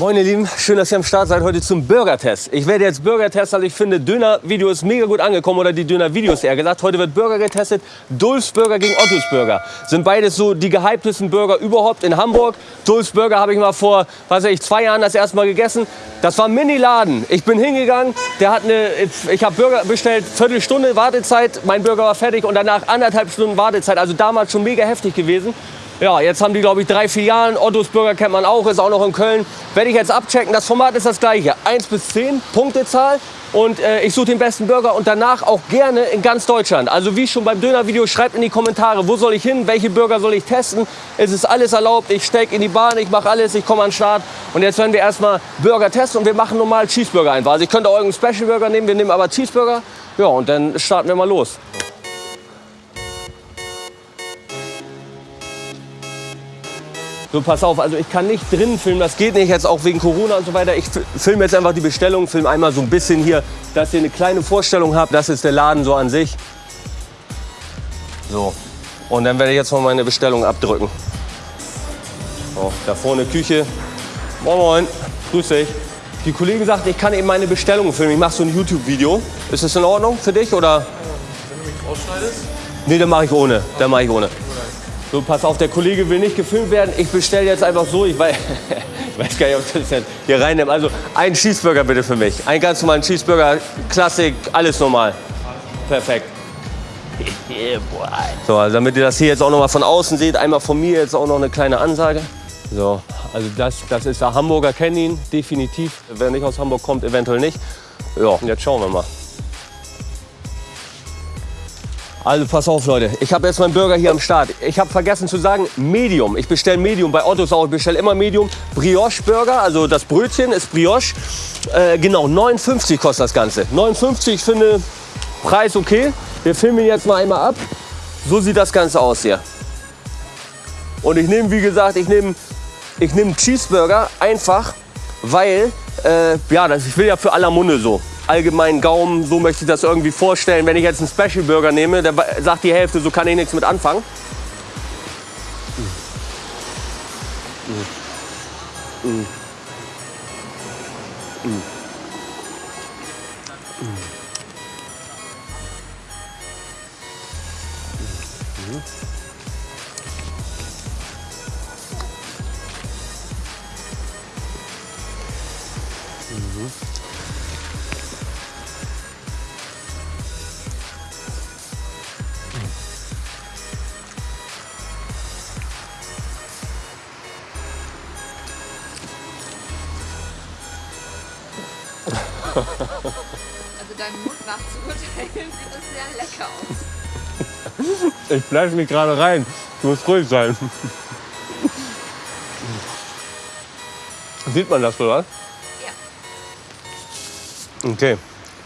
Moin ihr Lieben, schön, dass ihr am Start seid heute zum Burger-Test. Ich werde jetzt Burger-Test, also ich finde Döner-Video ist mega gut angekommen oder die Döner-Videos eher gesagt. Heute wird Burger getestet, Dulfs Burger gegen Ottos Burger. Sind beides so die gehyptesten Burger überhaupt in Hamburg. Dulfs Burger habe ich mal vor, weiß ich, zwei Jahren das erste Mal gegessen. Das war ein Mini-Laden. Ich bin hingegangen, der hat eine, ich habe Burger bestellt, Viertelstunde Wartezeit, mein Burger war fertig und danach anderthalb Stunden Wartezeit. Also damals schon mega heftig gewesen. Ja, jetzt haben die, glaube ich, drei Filialen. Ottos Burger kennt man auch, ist auch noch in Köln. Werde ich jetzt abchecken. Das Format ist das gleiche. 1 bis 10, Punktezahl. Und äh, ich suche den besten Burger und danach auch gerne in ganz Deutschland. Also wie schon beim Dönervideo, schreibt in die Kommentare, wo soll ich hin, welche Burger soll ich testen. Es ist alles erlaubt, ich stecke in die Bahn, ich mache alles, ich komme an den Start. Und jetzt werden wir erstmal Burger testen und wir machen normal Cheeseburger einfach. Also ich könnte auch irgendeinen Special Burger nehmen, wir nehmen aber Cheeseburger. Ja, und dann starten wir mal los. So, pass auf, also ich kann nicht drin filmen, das geht nicht, jetzt auch wegen Corona und so weiter. Ich filme jetzt einfach die Bestellung, filme einmal so ein bisschen hier, dass ihr eine kleine Vorstellung habt. Das ist der Laden so an sich. So, und dann werde ich jetzt mal meine Bestellung abdrücken. So, da vorne Küche. Moin, moin, grüß dich. Die Kollegin sagt, ich kann eben meine Bestellung filmen. Ich mache so ein YouTube-Video. Ist das in Ordnung für dich oder? Wenn du mich rausschneidest? Nee, dann mache ich ohne. Dann mache ich ohne. So, pass auf, der Kollege will nicht gefilmt werden. Ich bestelle jetzt einfach so. Ich weiß, ich weiß gar nicht, ob das jetzt hier reinnimmt. Also ein Cheeseburger bitte für mich. Einen ganz normalen Cheeseburger, Klassik, alles normal. Perfekt. So, also damit ihr das hier jetzt auch noch mal von außen seht, einmal von mir jetzt auch noch eine kleine Ansage. So, also das, das ist der Hamburger, kennen ihn definitiv. Wer nicht aus Hamburg kommt, eventuell nicht. Ja, jetzt schauen wir mal. Also pass auf, Leute. Ich habe jetzt meinen Burger hier am Start. Ich habe vergessen zu sagen, Medium. Ich bestelle Medium bei Ottos auch. Ich bestelle immer Medium. Brioche Burger, also das Brötchen ist Brioche. Äh, genau, 59 kostet das Ganze. 59, ich finde Preis okay. Wir filmen jetzt mal einmal ab. So sieht das Ganze aus hier. Und ich nehme, wie gesagt, ich nehme ich nehm Cheeseburger einfach, weil, äh, ja, das, ich will ja für aller Munde so allgemeinen Gaumen, so möchte ich das irgendwie vorstellen. Wenn ich jetzt einen Special Burger nehme, der sagt die Hälfte, so kann ich nichts mit anfangen. Mm. Mm. Mm. Also deinem Mund nach zu urteilen, sieht das sehr lecker aus. Ich fleisch mich gerade rein. Du musst ruhig sein. Sieht man das, oder? Ja. Okay,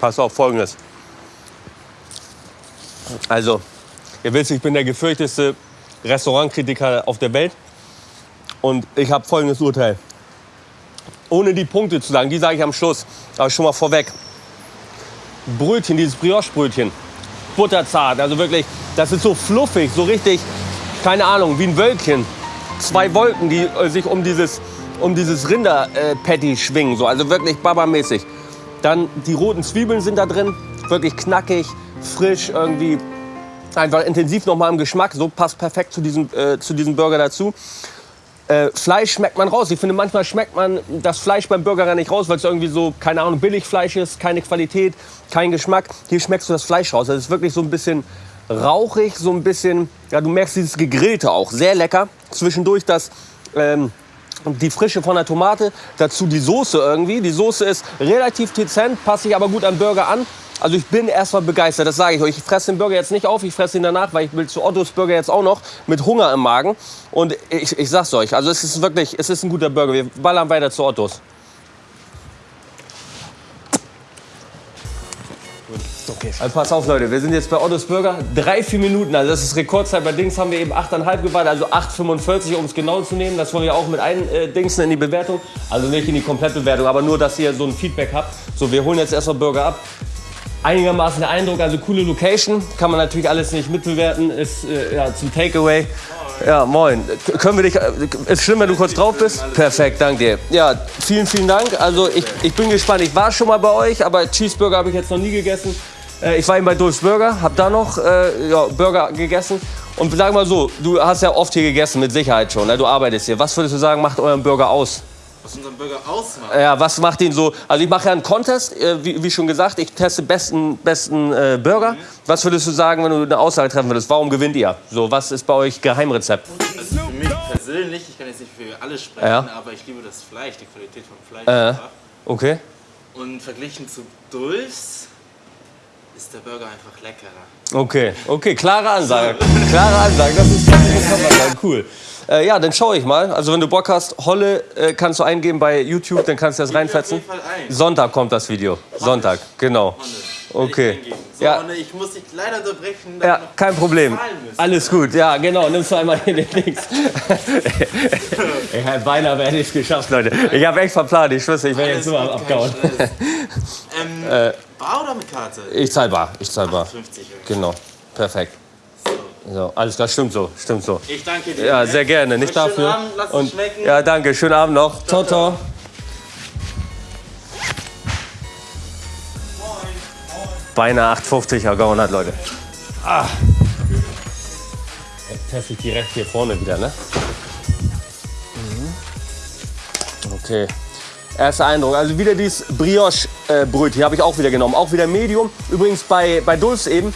pass auf folgendes. Also, ihr wisst, ich bin der gefürchteste Restaurantkritiker auf der Welt. Und ich habe folgendes Urteil. Ohne die Punkte zu sagen, die sage ich am Schluss, aber schon mal vorweg. Brötchen, dieses Brioche-Brötchen, butterzart, also wirklich, das ist so fluffig, so richtig, keine Ahnung, wie ein Wölkchen. Zwei Wolken, die äh, sich um dieses, um dieses Rinder-Patty schwingen, so, also wirklich babamäßig. Dann die roten Zwiebeln sind da drin, wirklich knackig, frisch, irgendwie einfach intensiv nochmal im Geschmack. So passt perfekt zu diesem, äh, zu diesem Burger dazu. Äh, Fleisch schmeckt man raus. Ich finde, manchmal schmeckt man das Fleisch beim Burger gar nicht raus, weil es irgendwie so, keine Ahnung, Billigfleisch ist, keine Qualität, kein Geschmack. Hier schmeckst du das Fleisch raus. Das ist wirklich so ein bisschen rauchig, so ein bisschen, ja, du merkst dieses Gegrillte auch. Sehr lecker. Zwischendurch das, ähm, die Frische von der Tomate, dazu die Soße irgendwie. Die Soße ist relativ dezent, passt sich aber gut am Burger an. Also ich bin erstmal begeistert, das sage ich euch. Ich fresse den Burger jetzt nicht auf, ich fresse ihn danach, weil ich will zu Ottos Burger jetzt auch noch mit Hunger im Magen. Und ich, ich sag's euch, also es ist wirklich, es ist ein guter Burger. Wir ballern weiter zu Ottos. Okay. Also pass auf, Leute, wir sind jetzt bei Ottos Burger. Drei, vier Minuten, also das ist Rekordzeit. Bei Dings haben wir eben 8,5 gewartet, also 8,45, um es genau zu nehmen. Das wollen wir auch mit ein äh, Dings in die Bewertung. Also nicht in die Komplettbewertung, aber nur, dass ihr so ein Feedback habt. So, wir holen jetzt erstmal Burger ab. Einigermaßen der Eindruck, also coole Location. Kann man natürlich alles nicht mitbewerten. Ist äh, ja, zum Takeaway. Ja, moin. Können wir dich. äh, Ist schlimm, wenn du kurz drauf bist? Perfekt, danke dir. Ja, vielen, vielen Dank. Also ich, ich bin gespannt. Ich war schon mal bei euch, aber Cheeseburger habe ich jetzt noch nie gegessen. Äh, ich war eben bei Dulfs Burger, habe da noch äh, ja, Burger gegessen. Und sag mal so, du hast ja oft hier gegessen, mit Sicherheit schon. Ne? Du arbeitest hier. Was würdest du sagen, macht euren Burger aus? Was unseren Burger ausmacht. Ja, was macht ihn so? Also ich mache ja einen Contest, äh, wie, wie schon gesagt. Ich teste besten, besten äh, Burger. Was würdest du sagen, wenn du eine Aussage treffen würdest? Warum gewinnt ihr? So, was ist bei euch Geheimrezept? Also für mich persönlich, ich kann jetzt nicht für alle sprechen, Ja. aber ich liebe das Fleisch, die Qualität vom Fleisch Äh. Okay. Und verglichen zu Dulfs ist der Burger einfach leckerer. Okay, okay, klare Ansage. Klare Ansage, das ist, das ist cool. Äh, ja, dann schaue ich mal. Also wenn du Bock hast, Holle äh, kannst du eingeben bei YouTube, dann kannst du das reinfetzen. Sonntag kommt das Video. Sonntag, genau. Okay. So, Ja. Ich muss dich leider unterbrechen. Ja, kein Problem. Alles gut, ja, genau. Nimmst du einmal hier den Links. ich habe beinahe werde ich es geschafft, Leute. Ich habe echt verplant. Ich schwöre, ich werde jetzt nur abgehauen. Ähm, Bar oder mit Karte? Ich zahl bar, ich zahl bar. 50 Euro. Genau, perfekt. So, alles klar, stimmt so, stimmt so. Ich danke dir. Ja, sehr gerne, nicht Schönen dafür. Abend, lass Und schmecken. ja, danke, schönen Abend noch. Ciao, ciao. Beinahe 8,50 ergaunert, Leute. Ah. Jetzt teste ich direkt hier vorne wieder, ne? Mhm. Okay. Erster Eindruck. Also wieder dieses Brioche-Brötchen habe ich auch wieder genommen. Auch wieder Medium. Übrigens bei, bei Dulce eben.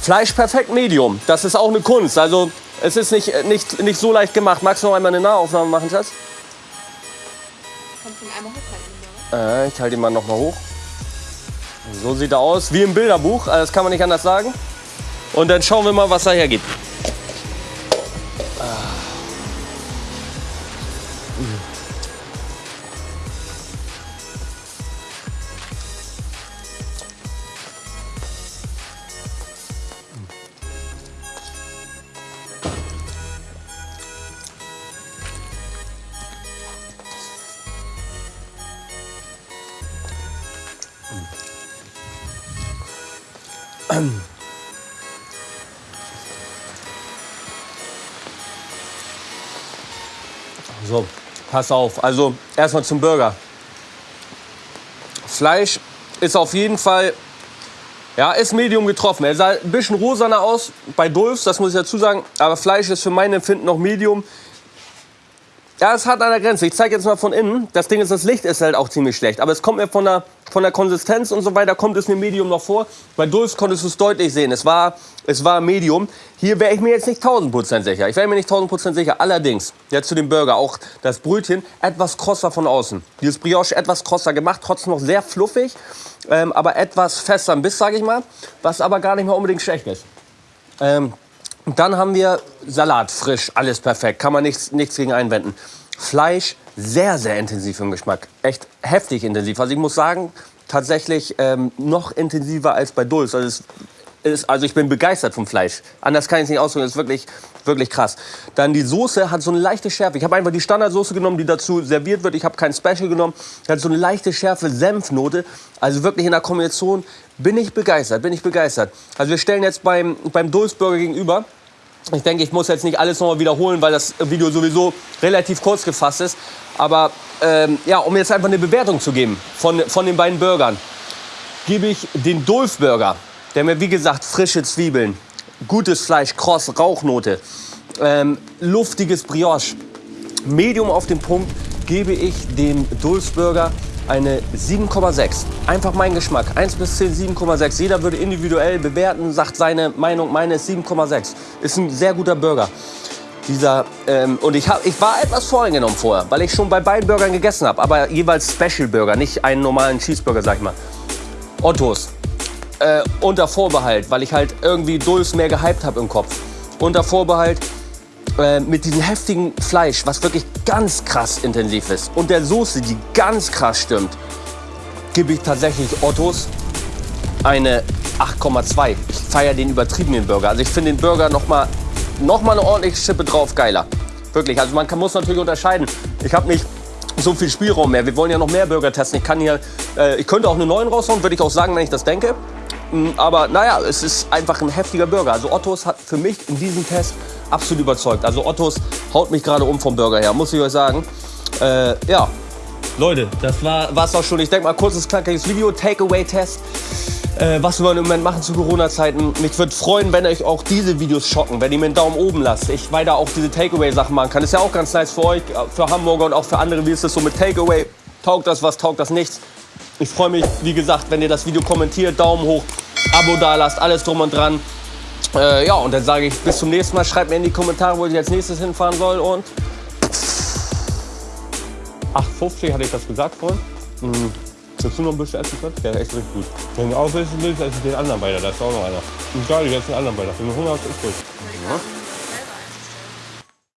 Fleisch perfekt Medium. Das ist auch eine Kunst. Also es ist nicht, nicht, nicht so leicht gemacht. Magst du noch einmal eine Nahaufnahme machen, Schatz? Kannst du ihn einmal hochhalten? Äh, ich halte ihn mal noch mal hoch. So sieht er aus, wie im Bilderbuch. Also Das kann man nicht anders sagen. Und dann schauen wir mal, was er hergibt. So, pass auf. Also erstmal zum Burger. Fleisch ist auf jeden Fall, ja, ist medium getroffen. Er sah ein bisschen rosaner aus bei Dulfs, das muss ich dazu sagen. Aber Fleisch ist für mein Empfinden noch medium. Ja, es hat an der Grenze. Ich zeige jetzt mal von innen. Das Ding ist, das Licht ist halt auch ziemlich schlecht. Aber es kommt mir von der, von der Konsistenz und so weiter, kommt es mir Medium noch vor. Bei Dulfs konntest du es deutlich sehen. Es war, es war Medium. Hier wäre ich mir jetzt nicht 1000% sicher. Ich wäre mir nicht 1000% sicher. Allerdings, jetzt zu dem Burger, auch das Brötchen etwas krosser von außen. Dieses Brioche etwas krosser gemacht, trotzdem noch sehr fluffig, ähm, aber etwas fester im Biss, sage ich mal. Was aber gar nicht mal unbedingt schlecht ist. Ähm, dann haben wir Salat, frisch, alles perfekt, kann man nichts, nichts gegen einwenden. Fleisch, sehr, sehr intensiv im Geschmack, echt heftig intensiv. Also ich muss sagen, tatsächlich ähm, noch intensiver als bei Dulce. Also, es ist, also ich bin begeistert vom Fleisch. Anders kann ich es nicht ausdrücken, das ist wirklich, wirklich krass. Dann die Soße hat so eine leichte Schärfe. Ich habe einfach die Standardsoße genommen, die dazu serviert wird. Ich habe kein Special genommen. Hat so eine leichte Schärfe, Senfnote. Also wirklich in der Kombination bin ich begeistert, bin ich begeistert. Also wir stellen jetzt beim, beim Dulce Burger gegenüber. Ich denke, ich muss jetzt nicht alles nochmal wiederholen, weil das Video sowieso relativ kurz gefasst ist. Aber ähm, ja, um jetzt einfach eine Bewertung zu geben von, von den beiden Burgern, gebe ich den Dulf Burger, der mir wie gesagt frische Zwiebeln, gutes Fleisch, kross, Rauchnote, ähm, luftiges Brioche, Medium auf den Punkt, gebe ich dem Dulf Burger eine 7,6. Einfach mein Geschmack. 1 bis 10, 7,6. Jeder würde individuell bewerten, sagt seine Meinung. Meine ist 7,6. Ist ein sehr guter Burger. Dieser, ähm, und ich, hab, ich war etwas voreingenommen vorher, weil ich schon bei beiden Burgern gegessen habe. Aber jeweils Special Burger, nicht einen normalen Cheeseburger, sag ich mal. Ottos. Äh, unter Vorbehalt, weil ich halt irgendwie Dulce mehr gehypt habe im Kopf. Unter Vorbehalt äh, mit diesem heftigen Fleisch, was wirklich ganz krass intensiv ist. Und der Soße, die ganz krass stimmt, gebe ich tatsächlich Ottos eine 8,2. Ich feiere den übertriebenen Burger. Also ich finde den Burger noch mal, noch mal eine ordentliche Schippe drauf geiler. Wirklich. Also man kann, muss natürlich unterscheiden. Ich habe nicht so viel Spielraum mehr. Wir wollen ja noch mehr Burger testen. Ich kann hier, äh, ich könnte auch eine neuen raushauen, würde ich auch sagen, wenn ich das denke. Mm, Aber naja, es ist einfach ein heftiger Burger. Also Ottos hat für mich in diesem Test absolut überzeugt. Also Ottos haut mich gerade um vom Burger her, muss ich euch sagen. Äh, ja, Leute, das war es auch schon. Ich denke mal, kurzes, knackiges Video, Takeaway-Test. Äh, was wir im Moment machen zu Corona-Zeiten. Mich würde freuen, wenn euch auch diese Videos schocken, wenn ihr mir einen Daumen oben lasst. Ich weiter auch diese Takeaway-Sachen machen kann. Ist ja auch ganz nice für euch, für Hamburger und auch für andere. Wie ist das so mit Takeaway? Taugt das was, taugt das nichts? Ich freue mich, wie gesagt, wenn ihr das Video kommentiert, Daumen hoch, Abo da lasst, alles drum und dran. Äh, ja, und dann sage ich bis zum nächsten Mal. Schreibt mir in die Kommentare, wo ich als nächstes hinfahren soll. Und 8,50 hatte ich das gesagt vorhin. Mhm. Willst du noch ein bisschen essen können? Der ist echt richtig gut. Wenn du auch wissen willst, esse ich den anderen weiter. Da ist auch noch einer. Ich sage jetzt den anderen weiter. Wenn du Hunger hast, ist gut.